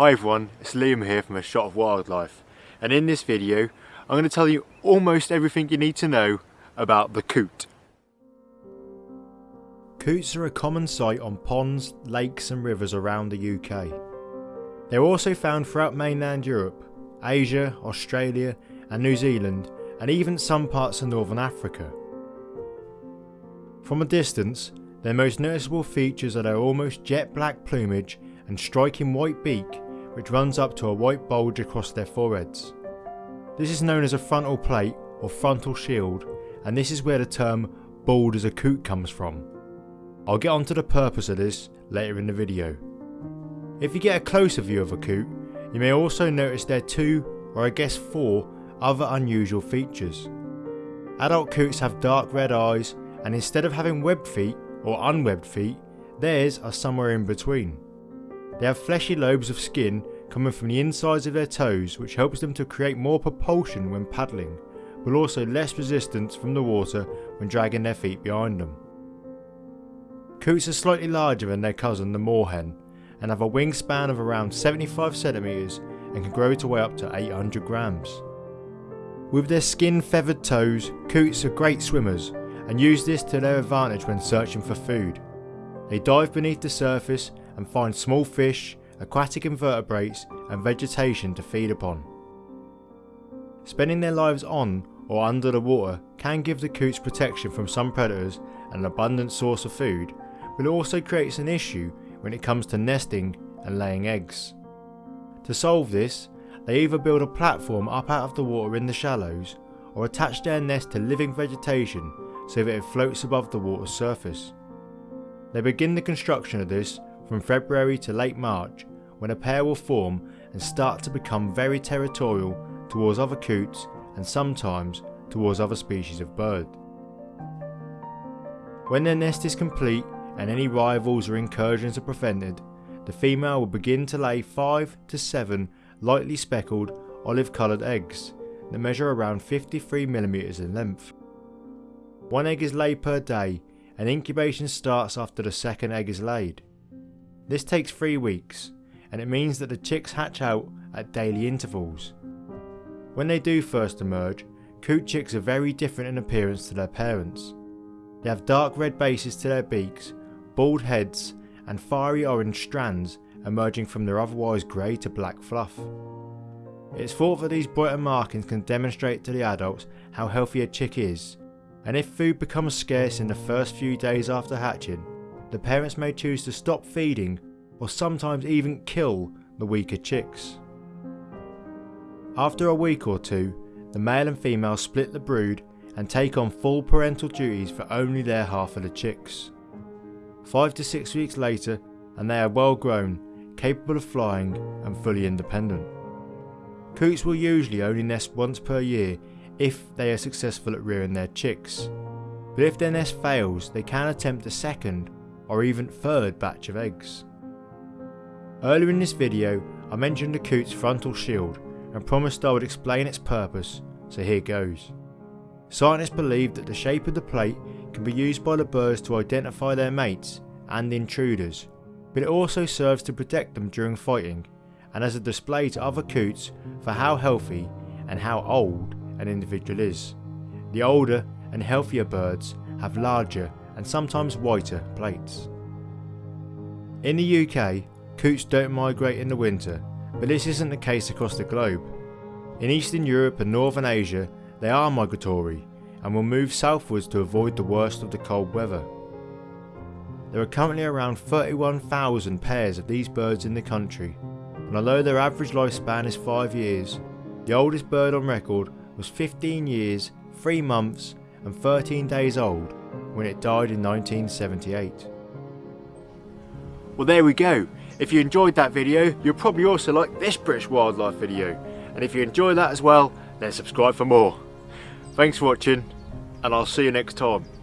Hi everyone, it's Liam here from A Shot of Wildlife and in this video I'm going to tell you almost everything you need to know about the coot. Coots are a common sight on ponds, lakes and rivers around the UK. They're also found throughout mainland Europe, Asia, Australia and New Zealand and even some parts of northern Africa. From a distance, their most noticeable features are their almost jet black plumage and striking white beak which runs up to a white bulge across their foreheads. This is known as a frontal plate or frontal shield and this is where the term bald as a coot comes from. I'll get onto the purpose of this later in the video. If you get a closer view of a coot, you may also notice their two, or I guess four, other unusual features. Adult coots have dark red eyes and instead of having webbed feet or unwebbed feet, theirs are somewhere in between. They have fleshy lobes of skin coming from the insides of their toes which helps them to create more propulsion when paddling, but also less resistance from the water when dragging their feet behind them. Coots are slightly larger than their cousin the moorhen and have a wingspan of around 75cm and can grow to weigh up to 800 grams. With their skin feathered toes, coots are great swimmers and use this to their advantage when searching for food. They dive beneath the surface and find small fish, aquatic invertebrates and vegetation to feed upon. Spending their lives on or under the water can give the coots protection from some predators and an abundant source of food, but it also creates an issue when it comes to nesting and laying eggs. To solve this, they either build a platform up out of the water in the shallows or attach their nest to living vegetation so that it floats above the water's surface. They begin the construction of this from February to late March when a pair will form and start to become very territorial towards other coots and sometimes towards other species of bird. When their nest is complete and any rivals or incursions are prevented, the female will begin to lay 5 to 7 lightly speckled olive coloured eggs that measure around 53mm in length. One egg is laid per day and incubation starts after the second egg is laid. This takes 3 weeks and it means that the chicks hatch out at daily intervals. When they do first emerge, coot chicks are very different in appearance to their parents. They have dark red bases to their beaks, bald heads and fiery orange strands emerging from their otherwise grey to black fluff. It is thought that these brighter markings can demonstrate to the adults how healthy a chick is, and if food becomes scarce in the first few days after hatching, the parents may choose to stop feeding or sometimes even kill the weaker chicks. After a week or two, the male and female split the brood and take on full parental duties for only their half of the chicks. Five to six weeks later and they are well grown, capable of flying and fully independent. Coots will usually only nest once per year if they are successful at rearing their chicks, but if their nest fails they can attempt a second or even third batch of eggs. Earlier in this video I mentioned the coot's frontal shield and promised I would explain its purpose, so here goes. Scientists believe that the shape of the plate can be used by the birds to identify their mates and intruders, but it also serves to protect them during fighting and as a display to other coots for how healthy and how old an individual is. The older and healthier birds have larger and sometimes whiter plates. In the UK, coots don't migrate in the winter, but this isn't the case across the globe. In Eastern Europe and Northern Asia, they are migratory and will move southwards to avoid the worst of the cold weather. There are currently around 31,000 pairs of these birds in the country, and although their average lifespan is 5 years, the oldest bird on record was 15 years, 3 months and 13 days old when it died in 1978. Well there we go, if you enjoyed that video you'll probably also like this British wildlife video and if you enjoy that as well then subscribe for more. Thanks for watching and I'll see you next time.